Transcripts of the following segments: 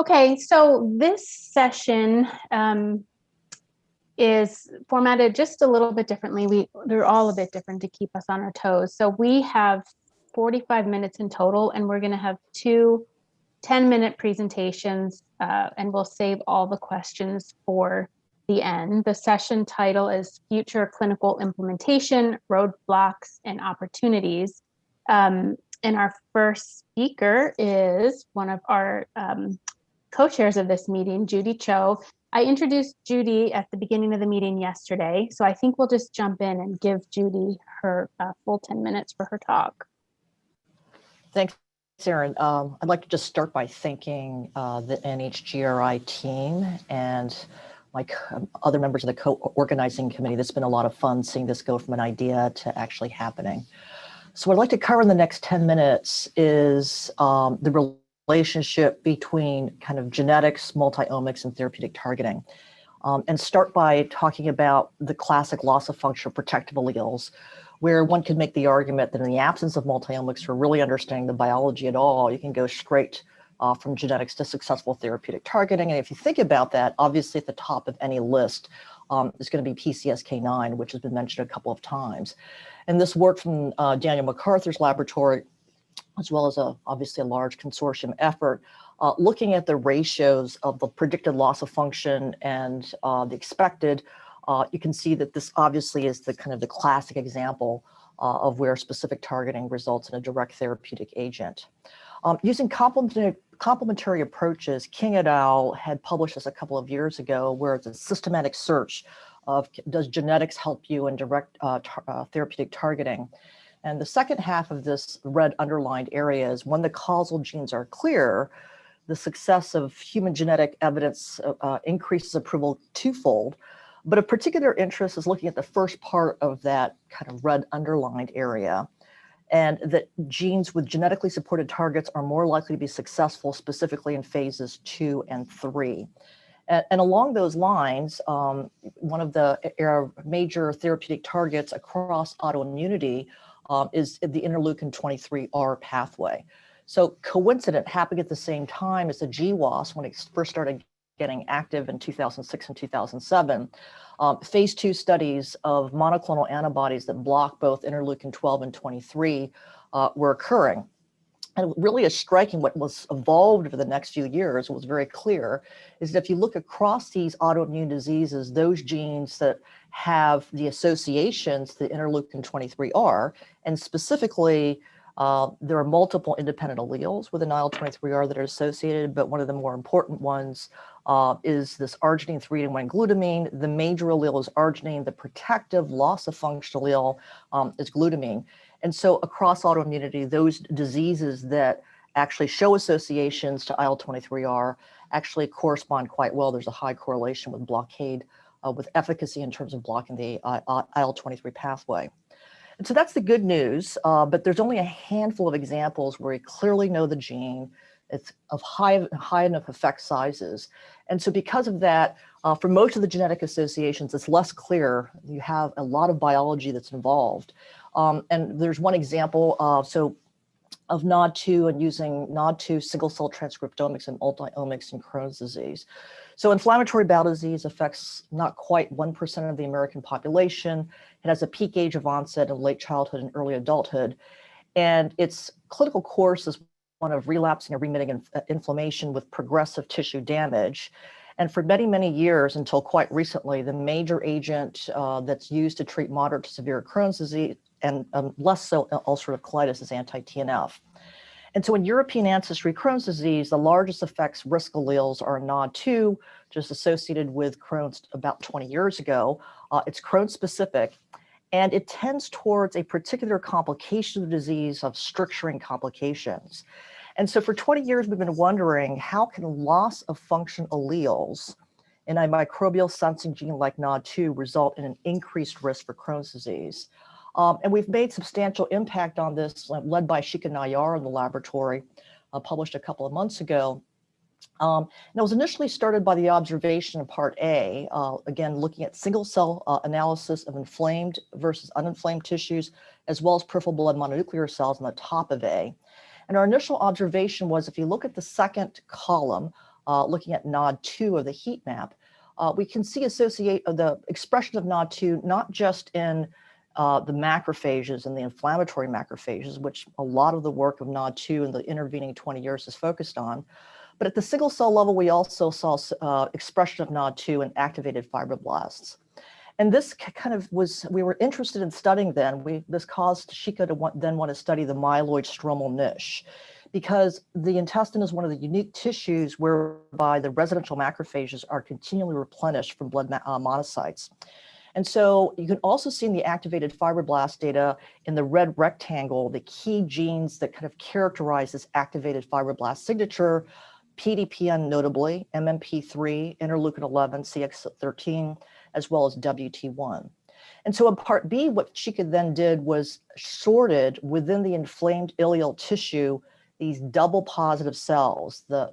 Okay, so this session um, is formatted just a little bit differently. We They're all a bit different to keep us on our toes. So we have 45 minutes in total, and we're going to have two 10-minute presentations, uh, and we'll save all the questions for the end. The session title is Future Clinical Implementation, Roadblocks and Opportunities. Um, and our first speaker is one of our um, co-chairs of this meeting, Judy Cho. I introduced Judy at the beginning of the meeting yesterday, so I think we'll just jump in and give Judy her uh, full 10 minutes for her talk. Thanks, Erin. Um, I'd like to just start by thanking uh, the NHGRI team and like um, other members of the co-organizing committee. It's been a lot of fun seeing this go from an idea to actually happening. So what I'd like to cover in the next 10 minutes is um, the relationship between kind of genetics, multiomics, and therapeutic targeting. Um, and start by talking about the classic loss of function protective alleles, where one could make the argument that in the absence of multiomics for really understanding the biology at all, you can go straight uh, from genetics to successful therapeutic targeting. And if you think about that, obviously at the top of any list um, is going to be PCSK9, which has been mentioned a couple of times. And this work from uh, Daniel MacArthur's laboratory as well as a, obviously a large consortium effort, uh, looking at the ratios of the predicted loss of function and uh, the expected, uh, you can see that this obviously is the kind of the classic example uh, of where specific targeting results in a direct therapeutic agent. Um, using complementary, complementary approaches, King et al. had published this a couple of years ago, where it's a systematic search of does genetics help you in direct uh, uh, therapeutic targeting. And the second half of this red underlined area is when the causal genes are clear, the success of human genetic evidence uh, uh, increases approval twofold. But of particular interest is looking at the first part of that kind of red underlined area and that genes with genetically supported targets are more likely to be successful specifically in phases two and three. And, and along those lines, um, one of the major therapeutic targets across autoimmunity um, is the interleukin 23R pathway. So coincident, happening at the same time as the GWAS when it first started getting active in 2006 and 2007, um, phase two studies of monoclonal antibodies that block both interleukin 12 and 23 uh, were occurring. And really is striking what was evolved over the next few years was very clear is that if you look across these autoimmune diseases, those genes that have the associations to interleukin 23R, and specifically uh, there are multiple independent alleles with an IL-23R that are associated, but one of the more important ones uh, is this arginine 3 and 1 glutamine. The major allele is arginine. The protective loss of function allele um, is glutamine. And so across autoimmunity, those diseases that actually show associations to IL-23R actually correspond quite well. There's a high correlation with blockade uh, with efficacy in terms of blocking the uh, uh IL-23 pathway. And so that's the good news, uh, but there's only a handful of examples where we clearly know the gene, it's of high, high enough effect sizes. And so because of that, uh, for most of the genetic associations, it's less clear. You have a lot of biology that's involved. Um, and there's one example, uh, so of NOD2 and using NOD2 single cell transcriptomics and multiomics in Crohn's disease. So inflammatory bowel disease affects not quite 1% of the American population. It has a peak age of onset in late childhood and early adulthood. And its clinical course is one of relapsing or remitting uh, inflammation with progressive tissue damage. And for many, many years, until quite recently, the major agent uh, that's used to treat moderate to severe Crohn's disease and um, less so uh, ulcerative colitis is anti-TNF. And so in European ancestry Crohn's disease, the largest effects risk alleles are NOD2, just associated with Crohn's about 20 years ago. Uh, it's Crohn's specific, and it tends towards a particular complication of the disease of stricturing complications. And so for 20 years, we've been wondering how can loss of function alleles in a microbial sensing gene like NOD2 result in an increased risk for Crohn's disease? Um, and we've made substantial impact on this, led by Shikha Nayar in the laboratory, uh, published a couple of months ago. Um, and it was initially started by the observation in part A, uh, again, looking at single cell uh, analysis of inflamed versus uninflamed tissues, as well as peripheral blood mononuclear cells on the top of A. And our initial observation was if you look at the second column, uh, looking at NOD2 of the heat map, uh, we can see associate uh, the expression of NOD2 not just in uh, the macrophages and the inflammatory macrophages, which a lot of the work of NOD2 in the intervening 20 years is focused on, but at the single cell level, we also saw uh, expression of NOD2 in activated fibroblasts. And this kind of was, we were interested in studying then, we, this caused Shikha to want, then want to study the myeloid stromal niche because the intestine is one of the unique tissues whereby the residential macrophages are continually replenished from blood uh, monocytes. And so you can also see in the activated fibroblast data in the red rectangle, the key genes that kind of characterize this activated fibroblast signature, PDPN notably, MMP3, interleukin 11, CX13, as well as WT1. And so in part B, what Shikha then did was sorted within the inflamed ileal tissue these double positive cells, the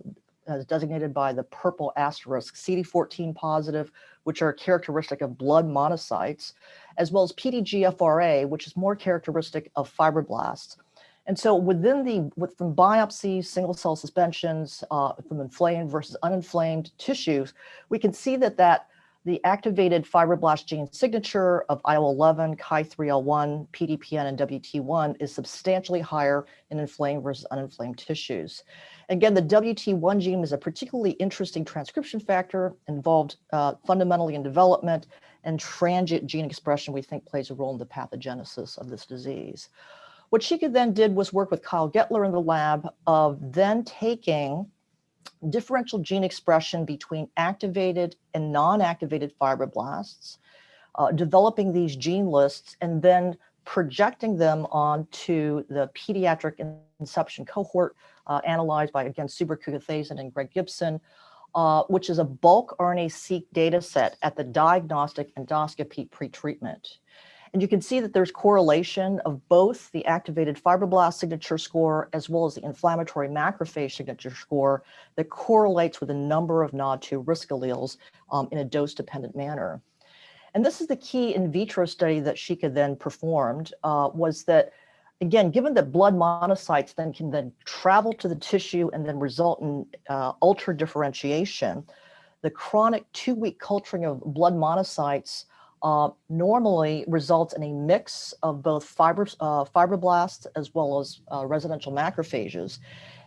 as designated by the purple asterisk, CD14 positive, which are characteristic of blood monocytes, as well as PDGFRA, which is more characteristic of fibroblasts. And so within the, with, from biopsies, single cell suspensions, uh, from inflamed versus uninflamed tissues, we can see that that the activated fibroblast gene signature of IL-11, Chi3L1, PDPN, and WT1 is substantially higher in inflamed versus uninflamed tissues. Again, the WT1 gene is a particularly interesting transcription factor involved uh, fundamentally in development and transient gene expression we think plays a role in the pathogenesis of this disease. What she then did was work with Kyle Gettler in the lab of then taking differential gene expression between activated and non-activated fibroblasts, uh, developing these gene lists, and then projecting them onto the pediatric inception cohort uh, analyzed by, again, Subra and Greg Gibson, uh, which is a bulk RNA-seq data set at the diagnostic endoscopy pretreatment. And you can see that there's correlation of both the activated fibroblast signature score as well as the inflammatory macrophage signature score that correlates with a number of NOD2 risk alleles um, in a dose-dependent manner. And this is the key in vitro study that Shikha then performed, uh, was that, again, given that blood monocytes then can then travel to the tissue and then result in uh, ultra differentiation, the chronic two-week culturing of blood monocytes uh, normally results in a mix of both fibers, uh, fibroblasts as well as uh, residential macrophages.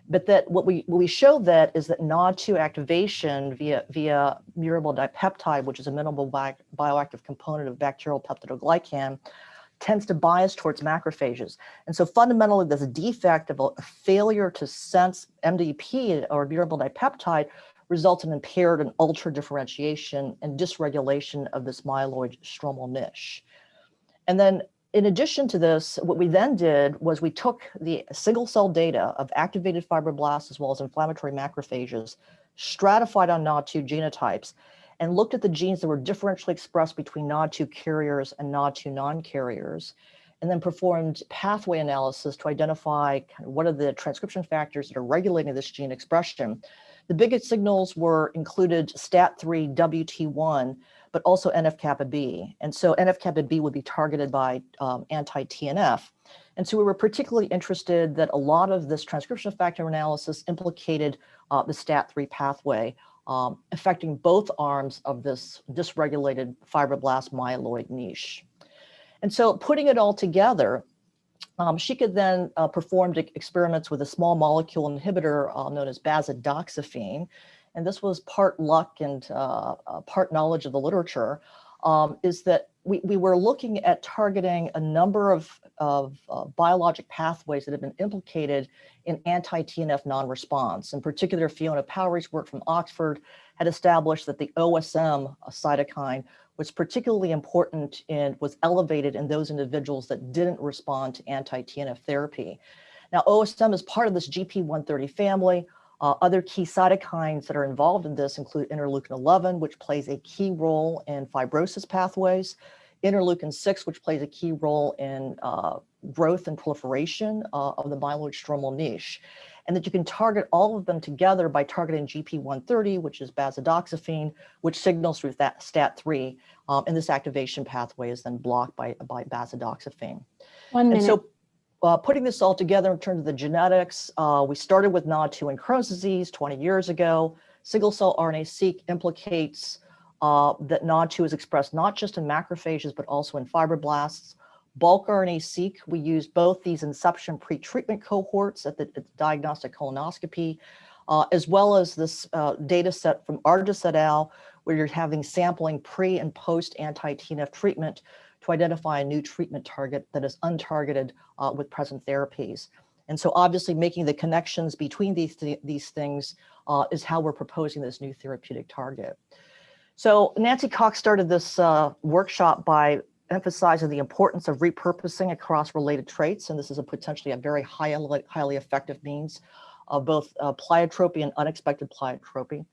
But that what we what we show that is that NOD2 activation via via muramyl dipeptide, which is a minimal bi bioactive component of bacterial peptidoglycan, tends to bias towards macrophages. And so fundamentally, there's a defect of a failure to sense MDP or muramyl dipeptide results in impaired and altered differentiation and dysregulation of this myeloid stromal niche. And then in addition to this, what we then did was we took the single cell data of activated fibroblasts as well as inflammatory macrophages, stratified on NOD2 genotypes, and looked at the genes that were differentially expressed between NOD2 carriers and NOD2 non-carriers, and then performed pathway analysis to identify kind of what are the transcription factors that are regulating this gene expression the biggest signals were included STAT3, WT1, but also NF-kappa B. And so NF-kappa B would be targeted by um, anti-TNF. And so we were particularly interested that a lot of this transcription factor analysis implicated uh, the STAT3 pathway, um, affecting both arms of this dysregulated fibroblast myeloid niche. And so putting it all together, um, she could then uh, performed experiments with a small molecule inhibitor uh, known as bazedoxifene. And this was part luck and uh, uh, part knowledge of the literature, um, is that we, we were looking at targeting a number of, of uh, biologic pathways that have been implicated in anti-TNF non-response. In particular, Fiona Powrie's work from Oxford had established that the OSM cytokine was particularly important and was elevated in those individuals that didn't respond to anti-TNF therapy. Now, OSM is part of this GP130 family. Uh, other key cytokines that are involved in this include interleukin 11, which plays a key role in fibrosis pathways, interleukin 6, which plays a key role in uh, growth and proliferation uh, of the myeloid stromal niche and that you can target all of them together by targeting GP130, which is bazedoxifene, which signals through that STAT3, um, and this activation pathway is then blocked by, by bazedoxifene. One minute. And so, uh, putting this all together in terms of the genetics, uh, we started with NOD2 and Crohn's disease 20 years ago. Single cell RNA-seq implicates uh, that NOD2 is expressed not just in macrophages, but also in fibroblasts. Bulk RNA-seq, we use both these inception pre-treatment cohorts at the, at diagnostic colonoscopy, uh, as well as this uh, data set from Arijs et al., where you're having sampling pre and post anti-TNF treatment to identify a new treatment target that is untargeted uh, with present therapies. And so obviously making the connections between these, th these things uh, is how we're proposing this new therapeutic target. So Nancy Cox started this uh, workshop by emphasizing the importance of repurposing across related traits. And this is a potentially a very high, highly effective means of both uh, pleiotropy and unexpected pleiotropy.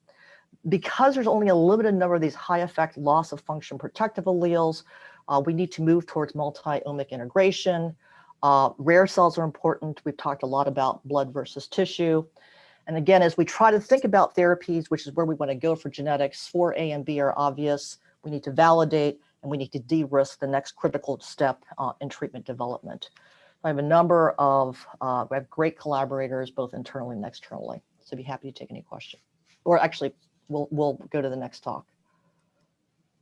Because there's only a limited number of these high effect loss of function protective alleles, uh, we need to move towards multi-omic integration. Uh, rare cells are important. We've talked a lot about blood versus tissue. And again, as we try to think about therapies, which is where we want to go for genetics, 4A and B are obvious. We need to validate and we need to de-risk the next critical step uh, in treatment development. I have a number of, uh, we have great collaborators, both internally and externally. So I'd be happy to take any question. Or actually, we'll, we'll go to the next talk.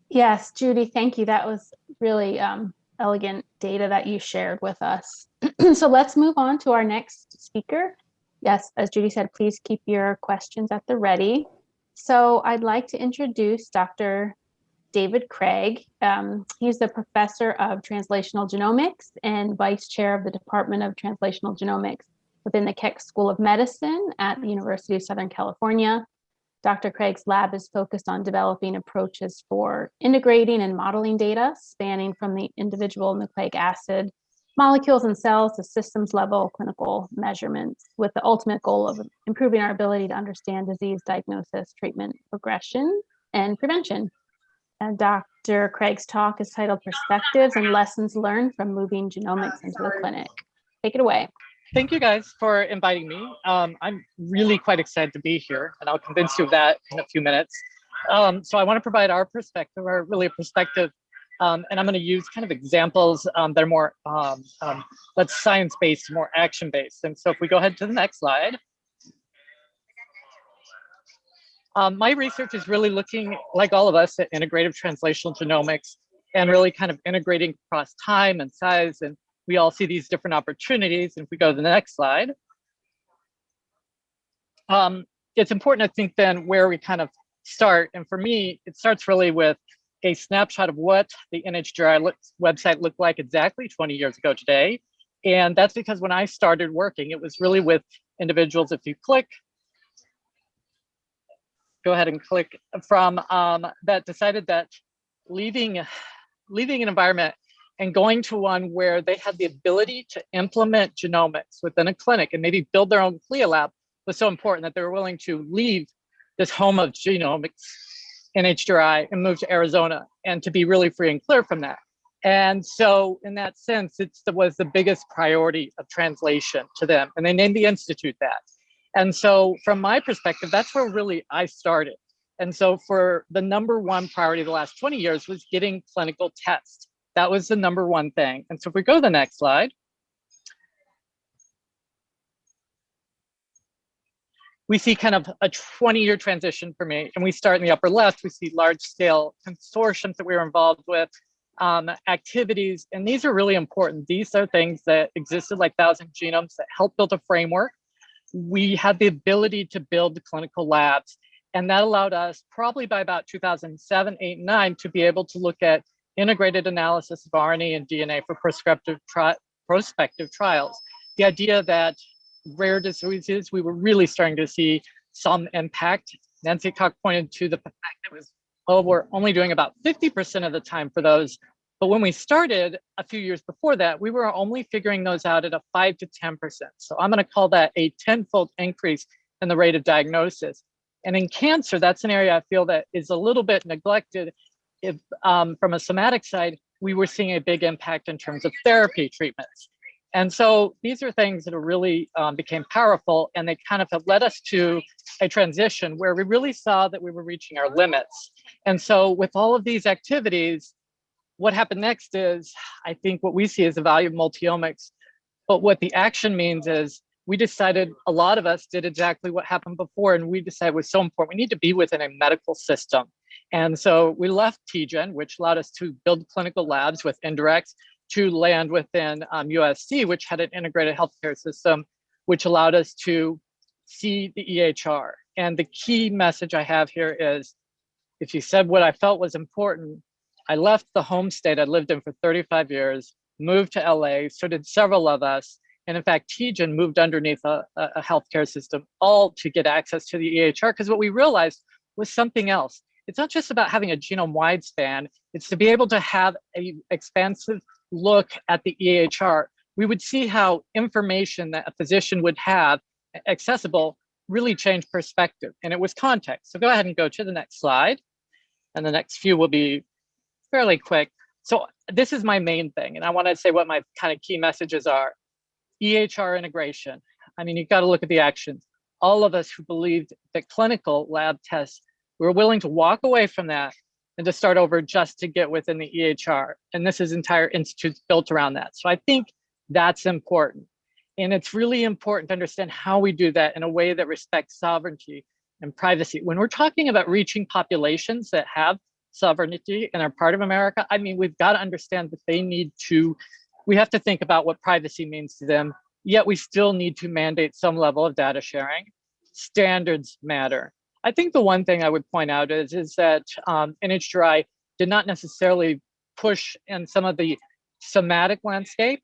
Yes, Judy, thank you. That was really um, elegant data that you shared with us. so let's move on to our next speaker. Yes, as Judy said, please keep your questions at the ready. So I'd like to introduce Dr. David Craig. Um, he's the professor of translational genomics and vice chair of the Department of Translational Genomics within the Keck School of Medicine at the University of Southern California. Dr. Craig's lab is focused on developing approaches for integrating and modeling data spanning from the individual nucleic acid molecules and cells to systems level clinical measurements with the ultimate goal of improving our ability to understand disease diagnosis, treatment, progression, and prevention. Dr. Craig's talk is titled Perspectives and Lessons Learned from Moving Genomics into the Clinic. Take it away thank you guys for inviting me. Um, I'm really quite excited to be here, and I'll convince you of that in a few minutes. Um, so I want to provide our perspective, or really a perspective, um, and I'm going to use kind of examples um, that are more, um, um, let's science-based, more action-based. And so if we go ahead to the next slide. My research is really looking, like all of us, at integrative translational genomics and really kind of integrating across time and size and we all see these different opportunities. And if we go to the next slide, um, it's important to think then where we kind of start. And for me, it starts really with a snapshot of what the NHGRI website looked like exactly 20 years ago today. And that's because when I started working, it was really with individuals. If you click, go ahead and click from um, that decided that leaving, leaving an environment and going to one where they had the ability to implement genomics within a clinic and maybe build their own CLIA lab was so important that they were willing to leave this home of genomics in NHGRI and move to Arizona and to be really free and clear from that. And so in that sense, it was the biggest priority of translation to them. And they named the Institute that. And so from my perspective, that's where really I started. And so for the number one priority of the last 20 years was getting clinical tests. That was the number one thing. And so if we go to the next slide, we see kind of a 20 year transition for me. And we start in the upper left, we see large scale consortiums that we were involved with, um, activities. And these are really important. These are things that existed like Thousand Genomes that helped build a framework. We had the ability to build clinical labs. And that allowed us probably by about 2007, 8, 9 to be able to look at integrated analysis of RNA and DNA for prospective, tri prospective trials. The idea that rare diseases, we were really starting to see some impact. Nancy Cox pointed to the fact that was, oh, we're only doing about 50% of the time for those. But when we started a few years before that, we were only figuring those out at a five to 10%. So I'm gonna call that a tenfold increase in the rate of diagnosis. And in cancer, that's an area I feel that is a little bit neglected if, um, from a somatic side, we were seeing a big impact in terms of therapy treatments. And so these are things that are really um, became powerful and they kind of have led us to a transition where we really saw that we were reaching our limits. And so with all of these activities, what happened next is, I think what we see is the value of multiomics But what the action means is we decided, a lot of us did exactly what happened before, and we decided was so important. We need to be within a medical system. And so we left TGen, which allowed us to build clinical labs with indirects to land within um, USC, which had an integrated healthcare system, which allowed us to see the EHR. And the key message I have here is, if you said what I felt was important, I left the home state I lived in for 35 years, moved to LA, so did several of us. And in fact, TGen moved underneath a, a healthcare system, all to get access to the EHR, because what we realized was something else. It's not just about having a genome-wide span, it's to be able to have an expansive look at the EHR. We would see how information that a physician would have accessible really changed perspective, and it was context. So go ahead and go to the next slide. And the next few will be fairly quick. So this is my main thing, and I want to say what my kind of key messages are. EHR integration. I mean, you've got to look at the actions. All of us who believed that clinical lab tests, we were willing to walk away from that and to start over just to get within the EHR. And this is entire institutes built around that. So I think that's important. And it's really important to understand how we do that in a way that respects sovereignty and privacy. When we're talking about reaching populations that have sovereignty and are part of America, I mean, we've got to understand that they need to, we have to think about what privacy means to them, yet we still need to mandate some level of data sharing. Standards matter. I think the one thing I would point out is, is that um, NHGRI did not necessarily push in some of the somatic landscape.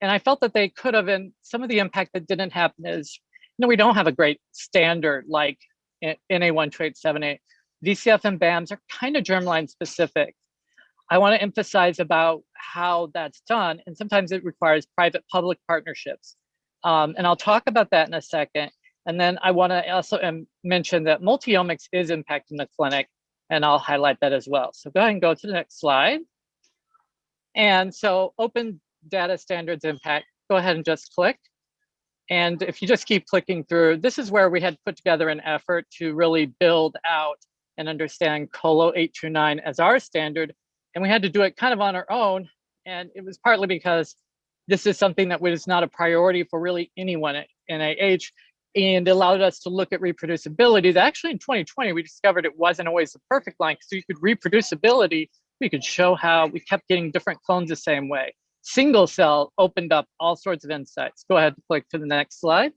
And I felt that they could have, and some of the impact that didn't happen is, you know, we don't have a great standard like NA12878. VCF and BAMs are kind of germline specific. I want to emphasize about how that's done, and sometimes it requires private-public partnerships. Um, and I'll talk about that in a second. And then I want to also um, mention that multiomics is impacting the clinic, and I'll highlight that as well. So go ahead and go to the next slide. And so open data standards impact, go ahead and just click. And if you just keep clicking through, this is where we had put together an effort to really build out and understand COLO 829 as our standard. And we had to do it kind of on our own. And it was partly because this is something that was not a priority for really anyone at NIH and allowed us to look at reproducibility. Actually in 2020, we discovered it wasn't always the perfect line. So you could reproducibility, we could show how we kept getting different clones the same way. Single cell opened up all sorts of insights. Go ahead and click to the next slide.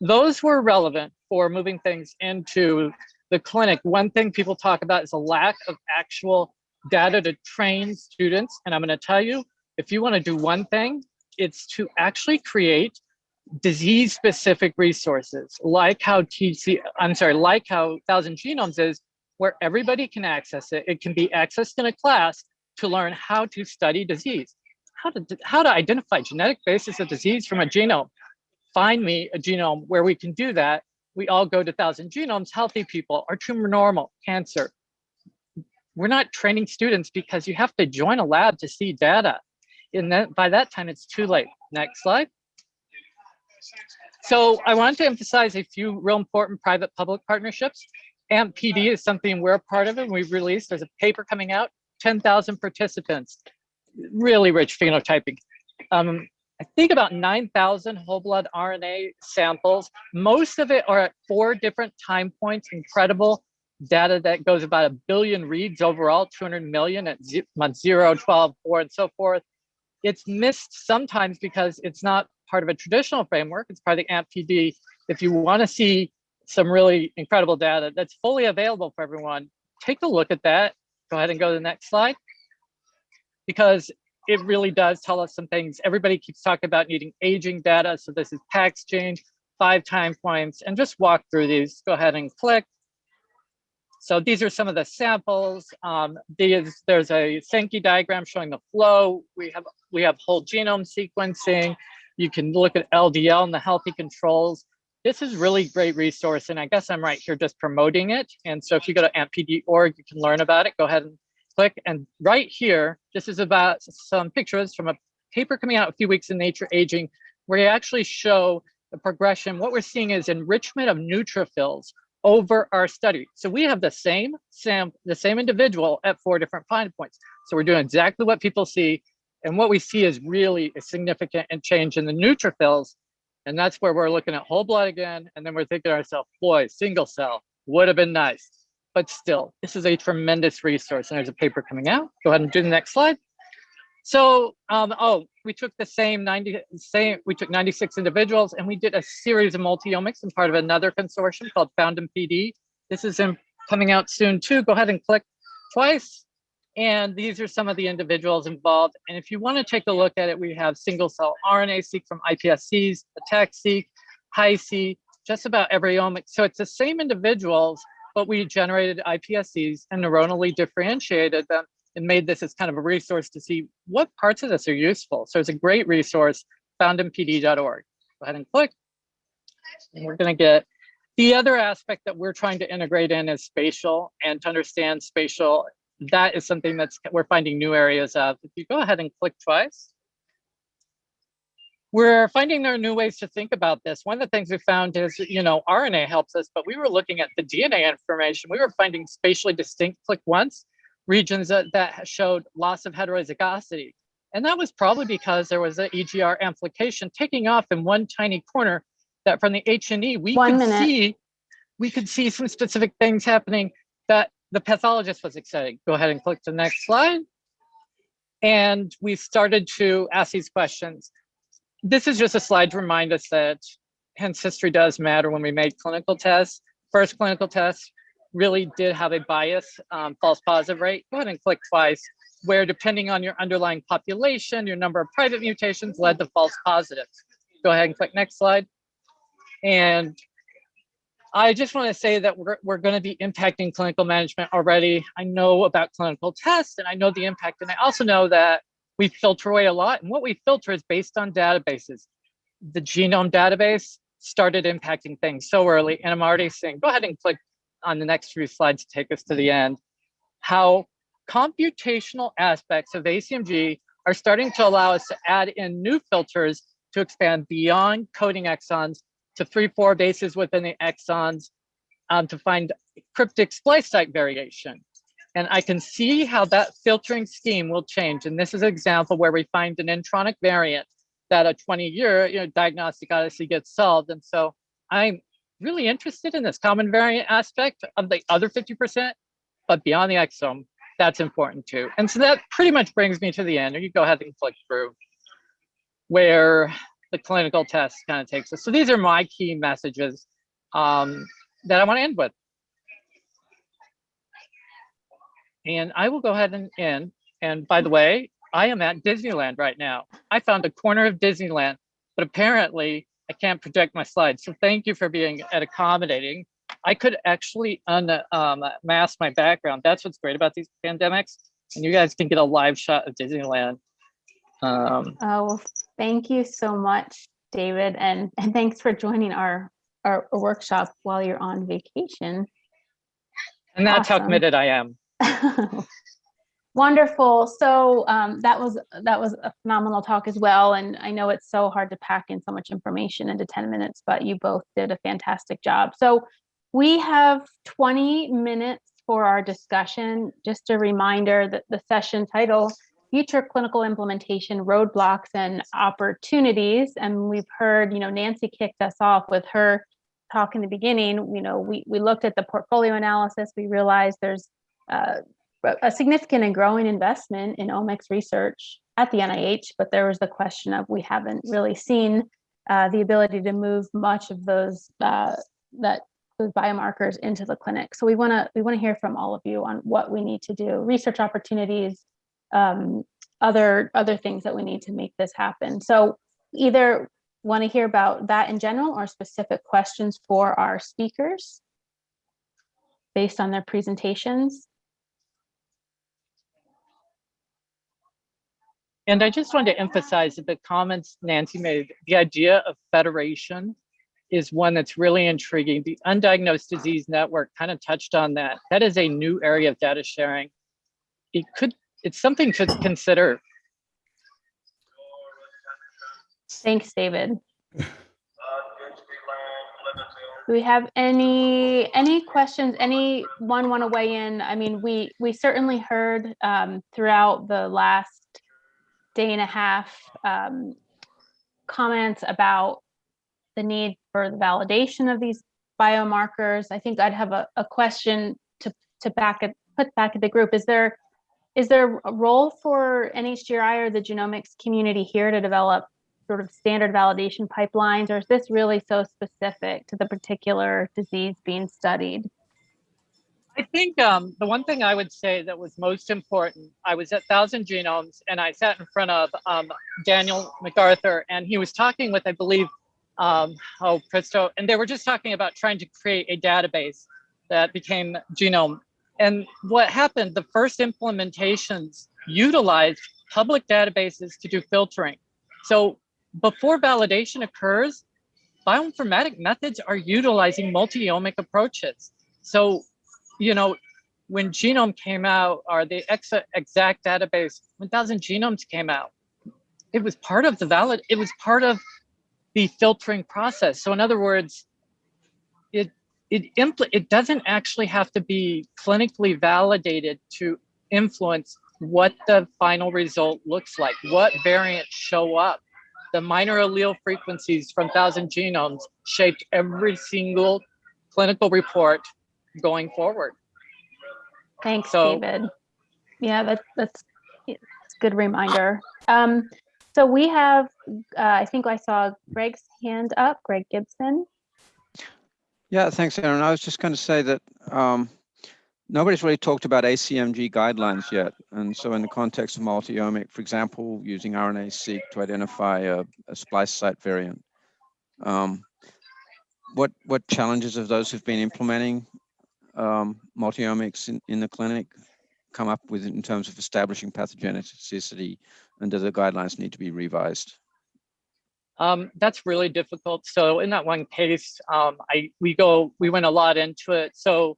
Those were relevant for moving things into the clinic. One thing people talk about is a lack of actual data to train students. And I'm gonna tell you, if you wanna do one thing, it's to actually create disease specific resources like how TC, I'm sorry, like how Thousand Genomes is, where everybody can access it. It can be accessed in a class to learn how to study disease, how to, how to identify genetic basis of disease from a genome. Find me a genome where we can do that. We all go to Thousand Genomes, healthy people are tumor normal, cancer. We're not training students because you have to join a lab to see data. And then by that time, it's too late. Next slide. So I want to emphasize a few real important private-public partnerships. AMP PD is something we're a part of and we've released. There's a paper coming out, 10,000 participants, really rich phenotyping. Um, I think about 9,000 whole blood RNA samples. Most of it are at four different time points, incredible data that goes about a billion reads overall, 200 million at month 0, 12, 4, and so forth. It's missed sometimes because it's not part of a traditional framework. It's part of the AMP-PD. If you want to see some really incredible data that's fully available for everyone, take a look at that. Go ahead and go to the next slide. Because it really does tell us some things. Everybody keeps talking about needing aging data. So this is PAX change, five time points, and just walk through these. Go ahead and click. So these are some of the samples. Um, these, there's a Sankey diagram showing the flow. We have we have whole genome sequencing. You can look at LDL and the healthy controls. This is really great resource, and I guess I'm right here just promoting it. And so if you go to ampd.org, you can learn about it. Go ahead and click. And right here, this is about some pictures from a paper coming out a few weeks in Nature Aging, where you actually show the progression. What we're seeing is enrichment of neutrophils over our study. So we have the same sam the same individual at four different time points. So we're doing exactly what people see And what we see is really a significant change in the neutrophils. And that's where we're looking at whole blood again. And then we're thinking to ourselves, boy, single cell would have been nice. But still, this is a tremendous resource. And there's a paper coming out. Go ahead and do the next slide. So, um, oh, we took the same 90, same, we took 96 individuals and we did a series of multi-omics and part of another consortium called Found PD. This is in, coming out soon too. Go ahead and click twice. And these are some of the individuals involved. And if you want to take a look at it, we have single cell RNA-seq from iPSCs, ATAC-seq, HiSeq, just about every omic. So it's the same individuals, but we generated iPSCs and neuronally differentiated them and made this as kind of a resource to see what parts of this are useful. So it's a great resource, found in pd.org. Go ahead and click. And we're going to get the other aspect that we're trying to integrate in is spatial and to understand spatial. That is something that's we're finding new areas of. If you go ahead and click twice, we're finding there are new ways to think about this. One of the things we found is, you know, RNA helps us, but we were looking at the DNA information. We were finding spatially distinct click once regions that, that showed loss of heterozygosity. And that was probably because there was an EGR amplification taking off in one tiny corner that from the H&E, we One could minute. see, we could see some specific things happening that the pathologist was excited. Go ahead and click the next slide. And we started to ask these questions. This is just a slide to remind us that hence history does matter when we make clinical tests. First clinical test really did have a bias um, false positive rate. Go ahead and click twice, where depending on your underlying population, your number of private mutations led to false positives. Go ahead and click next slide. And I just want to say that we're, we're going to be impacting clinical management already. I know about clinical tests and I know the impact. And I also know that we filter away a lot. And what we filter is based on databases. The gnomAD database started impacting things so early. And I'm already seeing, go ahead and click on the next few slides to take us to the end, how computational aspects of ACMG are starting to allow us to add in new filters to expand beyond coding exons to three, four bases within the exons um, to find cryptic splice site variation. And I can see how that filtering scheme will change. And this is an example where we find an intronic variant that a 20 year you know, diagnostic odyssey gets solved. And so I'm really interested in this common variant aspect of the other 50%, but beyond the exome, that's important too. And so that pretty much brings me to the end. or You go ahead and click through where the clinical test kind of takes us. So these are my key messages um, that I want to end with. And I will go ahead and end. And by the way, I am at Disneyland right now. I found a corner of Disneyland, but apparently I can't project my slides. So thank you for being at accommodating. I could actually unmask um, my background. That's what's great about these pandemics. And you guys can get a live shot of Disneyland. Um, Oh, well, thank you so much, David, and, and thanks for joining our, our workshop while you're on vacation. and that's how committed I am. Wonderful. So um, that was that was a phenomenal talk as well. And I know it's so hard to pack in so much information into 10 minutes, but you both did a fantastic job. So we have 20 minutes for our discussion. Just a reminder that the session title, Future Clinical Implementation Roadblocks and Opportunities. And we've heard, you know, Nancy kicked us off with her talk in the beginning. You know, we, we looked at the portfolio analysis. We realized there's uh, a- significant and growing investment in omics research at the NIH, but there was the question of we haven't really seen uh, the ability to move much of those uh, that those biomarkers into the clinic. So we want to we want to hear from all of you on what we need to do, research opportunities, um, other other things that we need to make this happen. So either want to hear about that in general or specific questions for our speakers based on their presentations. And I just wanted to emphasize that the comments Nancy made, the idea of federation is one that's really intriguing. The Undiagnosed Disease Network kind of touched on that. That is a new area of data sharing. It could, it's something to consider. Thanks, David. Do we have any, any questions? Anyone want to weigh in? I mean, we, we certainly heard um, throughout the last day and a half um, comments about the need for the validation of these biomarkers. I think I'd have a, a question to, to back put back at the group. Is there, is there a role for NHGRI or the genomics community here to develop sort of standard validation pipelines, or is this really so specific to the particular disease being studied? I think um, the one thing I would say that was most important, I was at Thousand Genomes and I sat in front of um, Daniel MacArthur and he was talking with, I believe, um, oh, Christo, and they were just talking about trying to create a database that became gnomAD. And what happened, the first implementations utilized public databases to do filtering. So before validation occurs, bioinformatic methods are utilizing multi-omic approaches. So you know, when gnomAD came out, or the exa ExAC database, 1000 genomes came out, it was part of the valid, it was part of the filtering process. So in other words, it it impl it doesn't actually have to be clinically validated to influence what the final result looks like, what variants show up. The minor allele frequencies from 1000 genomes shaped every single clinical report going forward. Thanks, So- David. Yeah, that's, that's, it's a good reminder. Um, so we have, uh, I think I saw Greg's hand up, Greg Gibson. Yeah, thanks, Erin. I was just going to say that um, nobody's really talked about ACMG guidelines yet. And so in the context of multi-omic, for example, using RNA-seq to identify a, a splice site variant, um, what what challenges have those who've been implementing um, multi-omics in, in the clinic come up with in terms of establishing pathogenicity and do the guidelines need to be revised? Um, that's really difficult. So in that one case, um, I we go we went a lot into it. So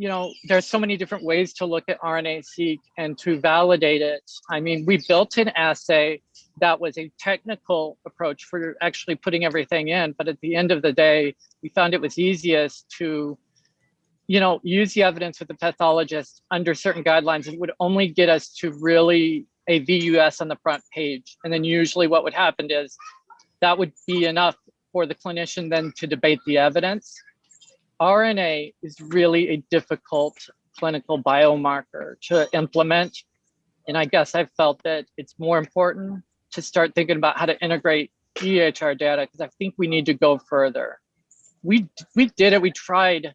you know, there's so many different ways to look at RNA-seq and to validate it. I mean, we built an assay that was a technical approach for actually putting everything in, but at the end of the day, we found it was easiest to, you know, use the evidence with the pathologist under certain guidelines. It would only get us to really a VUS on the front page. And then usually what would happen is that would be enough for the clinician then to debate the evidence. RNA is really a difficult clinical biomarker to implement. And I guess I felt that it's more important to start thinking about how to integrate EHR data because I think we need to go further. We, we did it, we tried.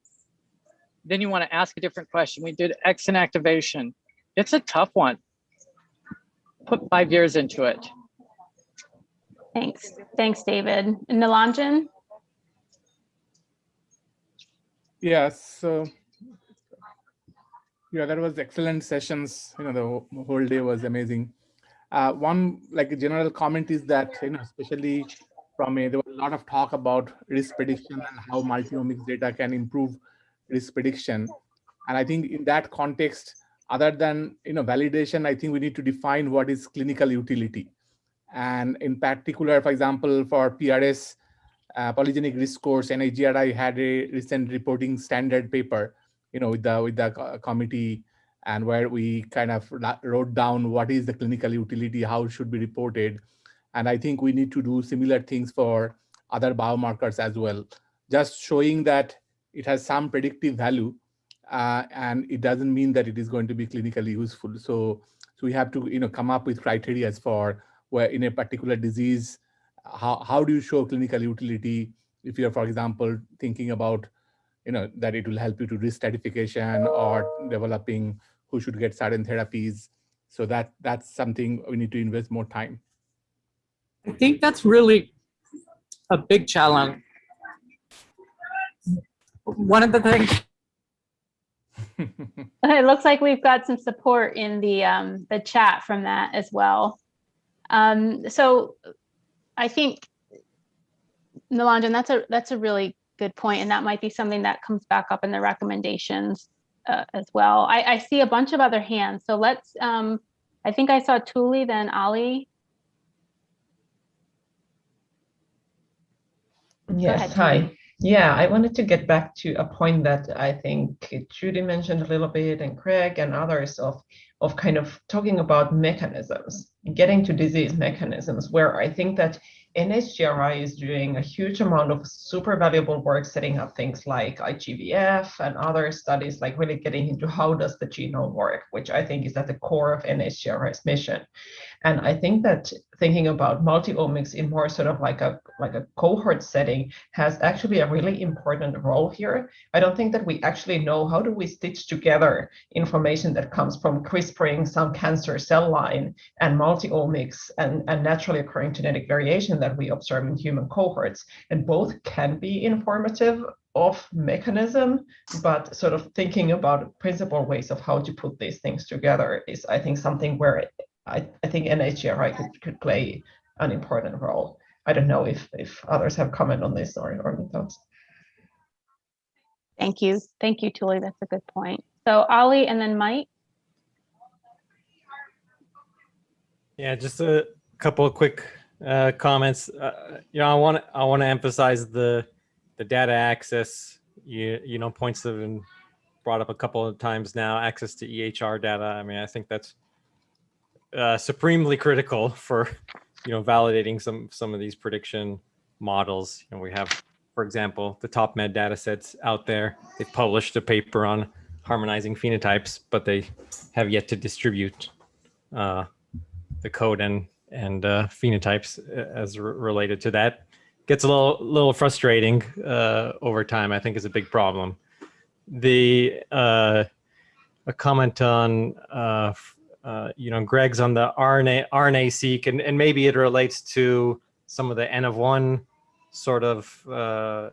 Then you want to ask a different question. We did X and activation. It's a tough one. Put five years into it. Thanks, thanks, David. Nilanjan? Yeah, so yeah, that was excellent sessions. You know, the whole- whole day was amazing. Uh, one like a general comment is that you know, especially from a there was a lot of talk about risk prediction and how multiomics data can improve risk prediction. And I think in that context, other than you know validation, I think we need to define what is clinical utility. And in particular, for example, for PRS, uh, polygenic risk scores, NHGRI had a recent reporting standard paper, you know, with the with the co- committee, and where we kind of wrote down what is the clinical utility, how it should be reported, and I think we need to do similar things for other biomarkers as well, just showing that it has some predictive value, uh, and it doesn't mean that it is going to be clinically useful. So, so we have to, you know, come up with criteria for where in a particular disease how, how do you show clinical utility if you're, for example, thinking about, you know, that it will help you to risk stratification or developing who should get certain therapies. So that that's something we need to invest more time. I think that's really a big challenge. One of the things, It looks like we've got some support in the, um, the chat from that as well. Um, so I think, Nilanjan, that's a, that's a really good point, and that might be something that comes back up in the recommendations uh, as well. I, I see a bunch of other hands, so let's, um, I think I saw Tuuli, then Ali. Yes, ahead, hi. Yeah, I wanted to get back to a point that I think Judy mentioned a little bit, and Craig and others of of kind of talking about mechanisms, getting to disease mechanisms, where I think that NHGRI is doing a huge amount of super valuable work setting up things like IGVF and other studies, like really getting into how does the genome work, which I think is at the core of NHGRI's mission. And I think that thinking about multi-omics in more sort of like a like a cohort setting has actually a really important role here. I don't think that we actually know how do we stitch together information that comes from CRISPRing some cancer cell line and multi-omics and, and naturally occurring genetic variation that we observe in human cohorts. And both can be informative of mechanism, but sort of thinking about principal ways of how to put these things together is, I think, something where I, I think NHGRI could, could play an important role. I don't know if, if others have comment on this or, or any thoughts. Thank you. Thank you, Julie. That's a good point. So Ollie and then Mike. Yeah, just a couple of quick uh, comments. Uh, you know, I want I want to emphasize the the data access. You you know, points that have been brought up a couple of times now. Access to EHR data. I mean, I think that's uh, supremely critical for you know validating some some of these prediction models. You know, we have, for example, the TOPMed data sets out there. They've published a paper on harmonizing phenotypes, but they have yet to distribute uh, the code and and uh, phenotypes uh, as re related to that. Gets a little little frustrating uh, over time. I think is a big problem. The uh, a comment on uh, you know, Greg's on the RNA RNA seq, and, and maybe it relates to some of the N of one sort of uh,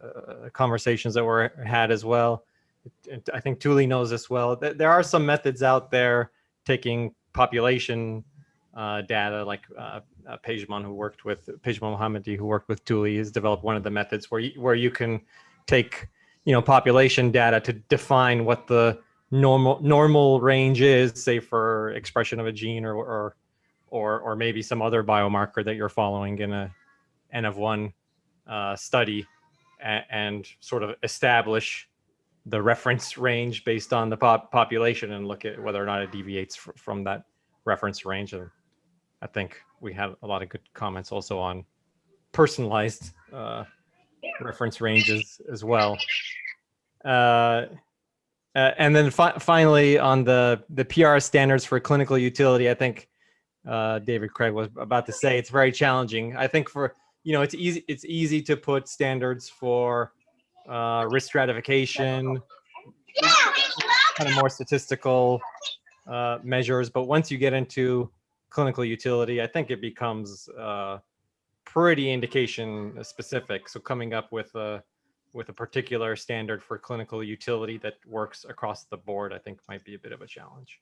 conversations that were had as well. I think Tuuli knows this well. There are some methods out there taking population uh, data, like uh, uh, Pejman, who worked with Pejman Mohammadi, who worked with Tuuli, has developed one of the methods where you, where you can take, you know, population data to define what the normal normal range is, say for expression of a gene or or or, or maybe some other biomarker that you're following in a N of one uh, study and, and sort of establish the reference range based on the pop population and look at whether or not it deviates fr from that reference range. And I think we had a lot of good comments also on personalized uh, reference ranges as well. Uh, uh, and then fi finally on the, the PR standards for clinical utility, I think uh, David Craig was about to say it's very challenging. I think for, you know, it's easy, it's easy to put standards for uh, risk stratification, kind of more statistical uh, measures. But once you get into clinical utility, I think it becomes uh, pretty indication specific. So coming up with a, with a particular standard for clinical utility that works across the board, I think might be a bit of a challenge.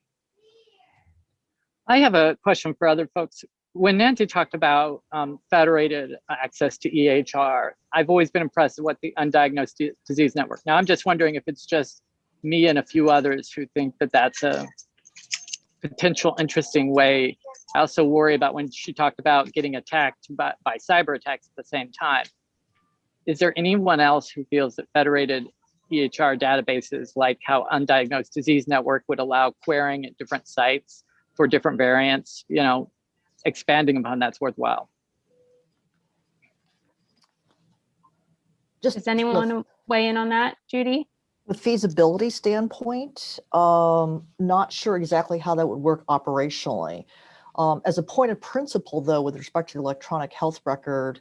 I have a question for other folks. When Nancy talked about um, federated access to EHR, I've always been impressed with what the undiagnosed disease network. Now I'm just wondering if it's just me and a few others who think that that's a potential interesting way. I also worry about when she talked about getting attacked by, by cyber attacks at the same time is there anyone else who feels that federated EHR databases like how undiagnosed disease network would allow querying at different sites for different variants, you know, expanding upon that's worthwhile? Just Does anyone want to weigh in on that, Judy? the feasibility standpoint, um, not sure exactly how that would work operationally. Um, as a point of principle, though, with respect to the electronic health record,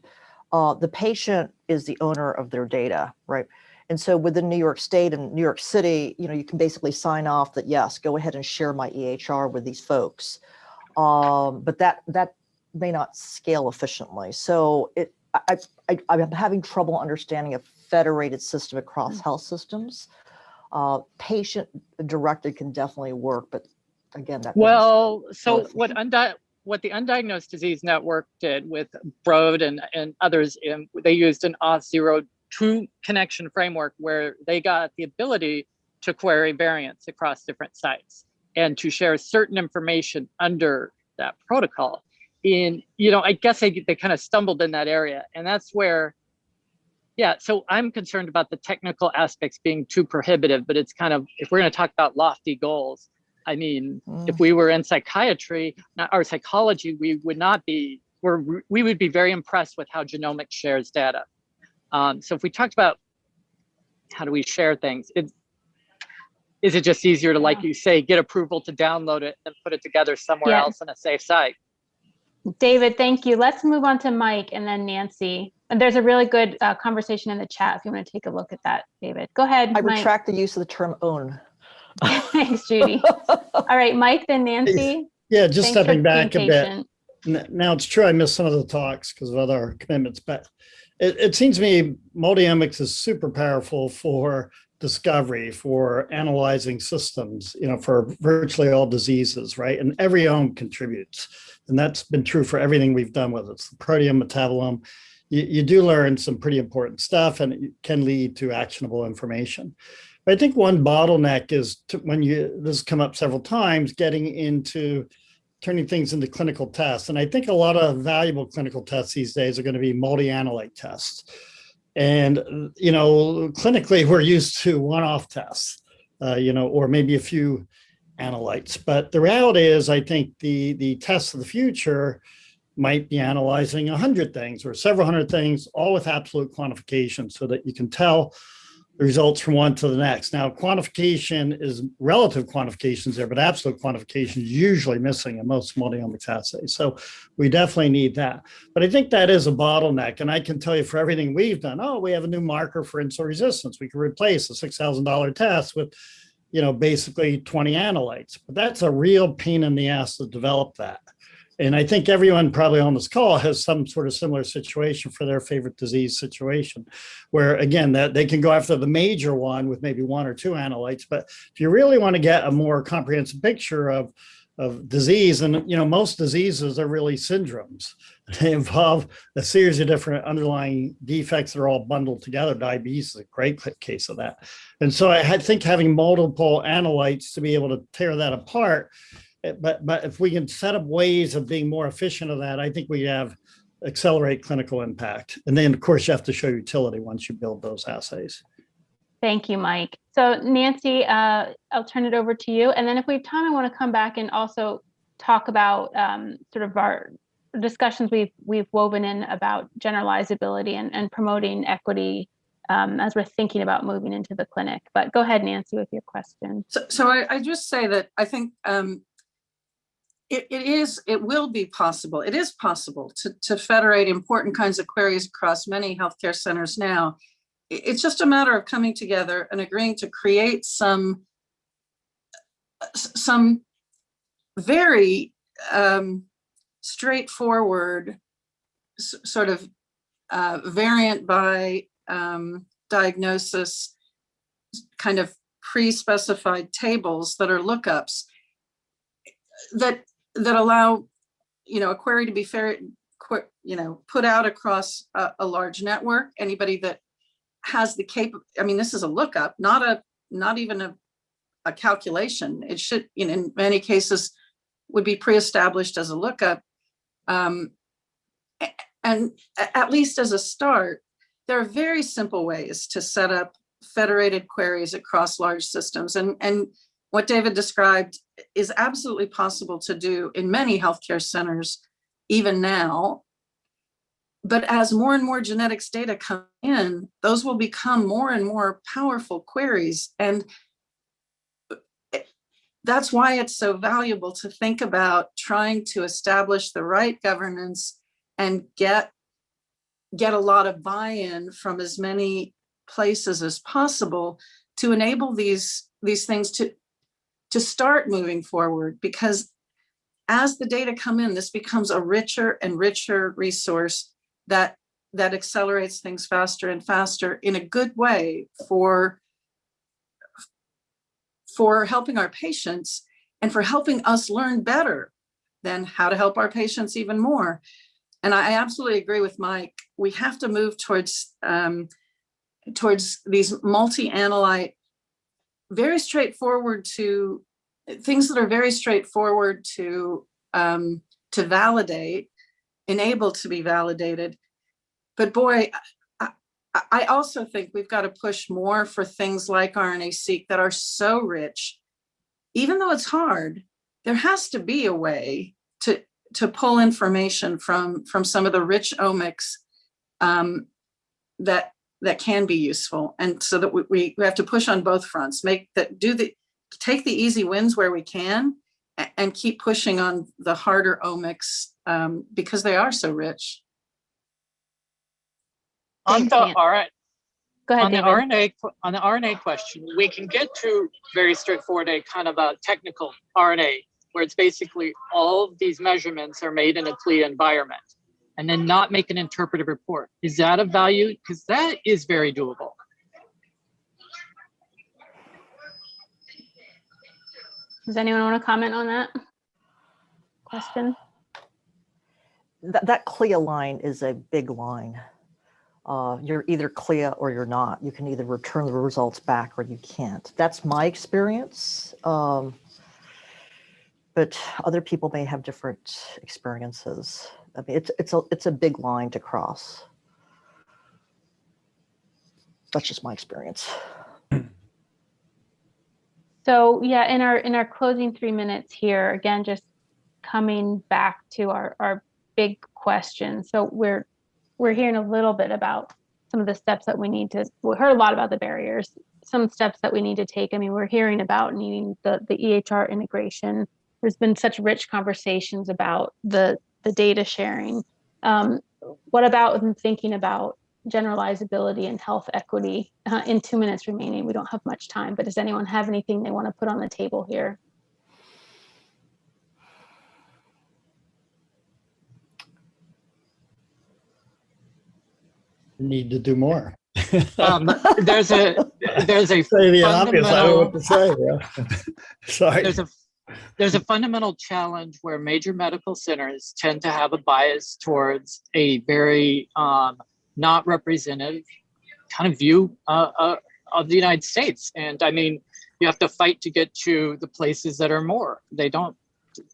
uh, the patient is the owner of their data, right? And so within New York State and New York City, you know, you can basically sign off that, yes, go ahead and share my EHR with these folks. Um, but that that may not scale efficiently. So it, I, I, I'm having trouble understanding a federated system across Mm. health systems. Uh, patient directed can definitely work, but again, that. Well, so what undi what the Undiagnosed Disease Network did with Broad and, and others, in, they used an Auth0 true connection framework where they got the ability to query variants across different sites and to share certain information under that protocol. In, you know, I guess they, they kind of stumbled in that area. And that's where Yeah, so I'm concerned about the technical aspects being too prohibitive, but it's kind of, if we're going to talk about lofty goals, I mean, if Mm. we were in psychiatry not- or psychology, we would not be, we're, we would be very impressed with how genomics shares data. Um, so if we talked about how do we share things, it, is it just easier to, like you say, get approval to download it and put it together somewhere Yes. else in a safe site? David, thank you. Let's move on to Mike and then Nancy. And there's a really good uh, conversation in the chat if you want to take a look at that, David. Go ahead, I Mike. retract the use of the term own. Thanks, Judy. All right, Mike, then Nancy. Yeah, just Thanks stepping back a bit. patient. Now, it's true, I missed some of the talks because of other commitments, but it, it seems to me multiomics is super powerful for discovery, for analyzing systems, you know, for virtually all diseases, right? And every ome contributes. And that's been true for everything we've done with it. the proteome, metabolome. You, you do learn some pretty important stuff and it can lead to actionable information. I think one bottleneck is to, when you, this has come up several times, getting into turning things into clinical tests. And I think a lot of valuable clinical tests these days are going to be multi-analyte tests. And, you know, clinically, we're used to one-off tests, uh, you know, or maybe a few analytes. But the reality is, I think the, the tests of the future might be analyzing 100 things or several hundred things, all with absolute quantification so that you can tell the results from one to the next. Now, quantification is relative quantifications there, but absolute quantification is usually missing in most multiomics assays. So we definitely need that. But I think that is a bottleneck. And I can tell you for everything we've done, oh, we have a new marker for insulin resistance. We can replace a $6,000 test with, you know, basically 20 analytes. But that's a real pain in the ass to develop that. And I think everyone probably on this call has some sort of similar situation for their favorite disease situation, where again, that they can go after the major one with maybe one or two analytes. But if you really want to get a more comprehensive picture of, of disease, and you know, most diseases are really syndromes. They involve a series of different underlying defects that are all bundled together. Diabetes is a great case of that. And so I think having multiple analytes to be able to tear that apart but but if we can set up ways of being more efficient of that, I think we have accelerate clinical impact. And then of course you have to show utility once you build those assays. Thank you, Mike. So Nancy, uh, I'll turn it over to you. And then if we have time, I want to come back and also talk about um, sort of our discussions we've we've woven in about generalizability and, and promoting equity um, as we're thinking about moving into the clinic. But go ahead, Nancy, with your question. So, so I, I just say that I think um, it, it is, it will be possible, it is possible to, to federate important kinds of queries across many healthcare centers now. It's just a matter of coming together and agreeing to create some, some very um, straightforward sort of uh, variant by um, diagnosis kind of pre-specified tables that are lookups that that allow you know a query to be fair you know put out across a, a large network. Anybody that has the cap i mean this is a lookup not a not even a, a calculation. It should you know, in many cases would be pre-established as a lookup. Um, and at least as a start there are very simple ways to set up federated queries across large systems. And, and what David described is absolutely possible to do in many healthcare centers, even now. But as more and more genetics data come in, those will become more and more powerful queries. And that's why it's so valuable to think about trying to establish the right governance and get get a lot of buy-in from as many places as possible to enable these these things to to start moving forward because as the data come in this becomes a richer and richer resource that that accelerates things faster and faster in a good way for for helping our patients and for helping us learn better than how to help our patients even more and I absolutely agree with Mike. We have to move towards um, towards these multi-analyte, very straightforward to things that are very straightforward to um, to validate, enabled to be validated. But boy, I, I, I also think we've got to push more for things like RNA-seq that are so rich. Even though it's hard, there has to be a way to, to pull information from, from some of the rich omics um, that, that can be useful. And so that we, we we have to push on both fronts, make that, do the, take the easy wins where we can and keep pushing on the harder omics um, because they are so rich. On the Ann. RNA, Go ahead, on the RNA, on the RNA question, we can get to very straightforward, a kind of a technical RNA, where it's basically all of these measurements are made in a CLIA environment, and then not make an interpretive report. Is that of value? Because that is very doable. Does anyone want to comment on that? Question? That, that CLIA line is a big line. Uh, you're either CLIA or you're not. You can either return the results back or you can't. That's my experience. Um, but other people may have different experiences. I mean, it's, it's a, it's a big line to cross. That's just my experience. So yeah, in our, in our closing three minutes here, again, just coming back to our, our big question. So we're, we're hearing a little bit about some of the steps that we need to, we heard a lot about the barriers, some steps that we need to take. I mean, we're hearing about needing the, the EHR integration. There's been such rich conversations about the, the data sharing. Um, what about thinking about generalizability and health equity? Uh, in two minutes remaining, we don't have much time, but does anyone have anything they want to put on the table here? Need to do more. Um, there's a, there's a Say the obvious, I don't know what to say, yeah. Sorry. there's a there's a fundamental challenge where major medical centers tend to have a bias towards a very um, not representative kind of view uh, uh, of the United States. And I mean, you have to fight to get to the places that are more. They don't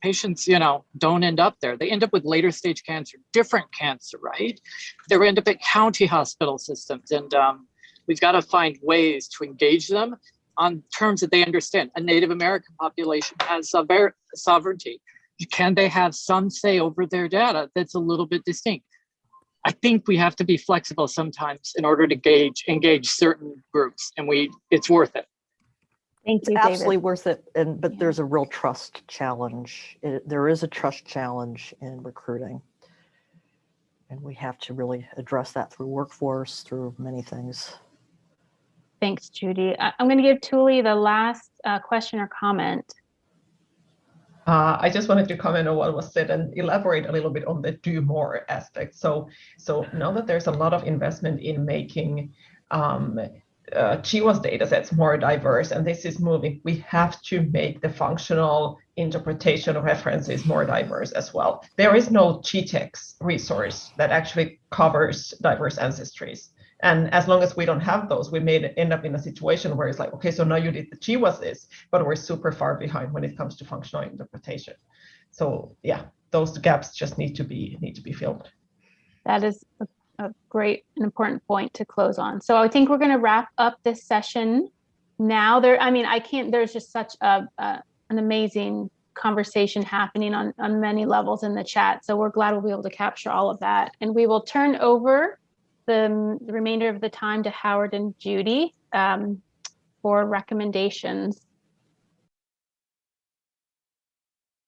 patients, you know, don't end up there. They end up with later stage cancer, different cancer, right? They end up at county hospital systems, and um, we've got to find ways to engage them on terms that they understand. A Native American population has sover- sovereignty. Can they have some say over their data that's a little bit distinct? I think we have to be flexible sometimes in order to gauge engage certain groups, and we it's worth it. Thank It's you, absolutely David. worth it. And, but Yeah. there's a real trust challenge. It- There is a trust challenge in recruiting. And we have to really address that through workforce, through many things. Thanks, Judy. I- I'm going to give Tuuli the last uh, question or comment. Uh, I just wanted to comment on what was said and elaborate a little bit on the do more aspect. So, so now that there's a lot of investment in making um, uh, GWAS data sets more diverse, and this is moving, we have to make the functional interpretation of references more diverse as well. There is no GTEx resource that actually covers diverse ancestries. And as long as we don't have those, we may end up in a situation where it's like, okay, so now you did the GWAS this, but we're super far behind when it comes to functional interpretation. So yeah, those gaps just need to be need to be filled. That is a, a great and important point to close on. So I think we're going to wrap up this session now. There, I mean, I can't. There's just such a, a an amazing conversation happening on on many levels in the chat. So we're glad we'll be able to capture all of that, and we will turn over the, the remainder of the time to Howard and Judy um, for recommendations.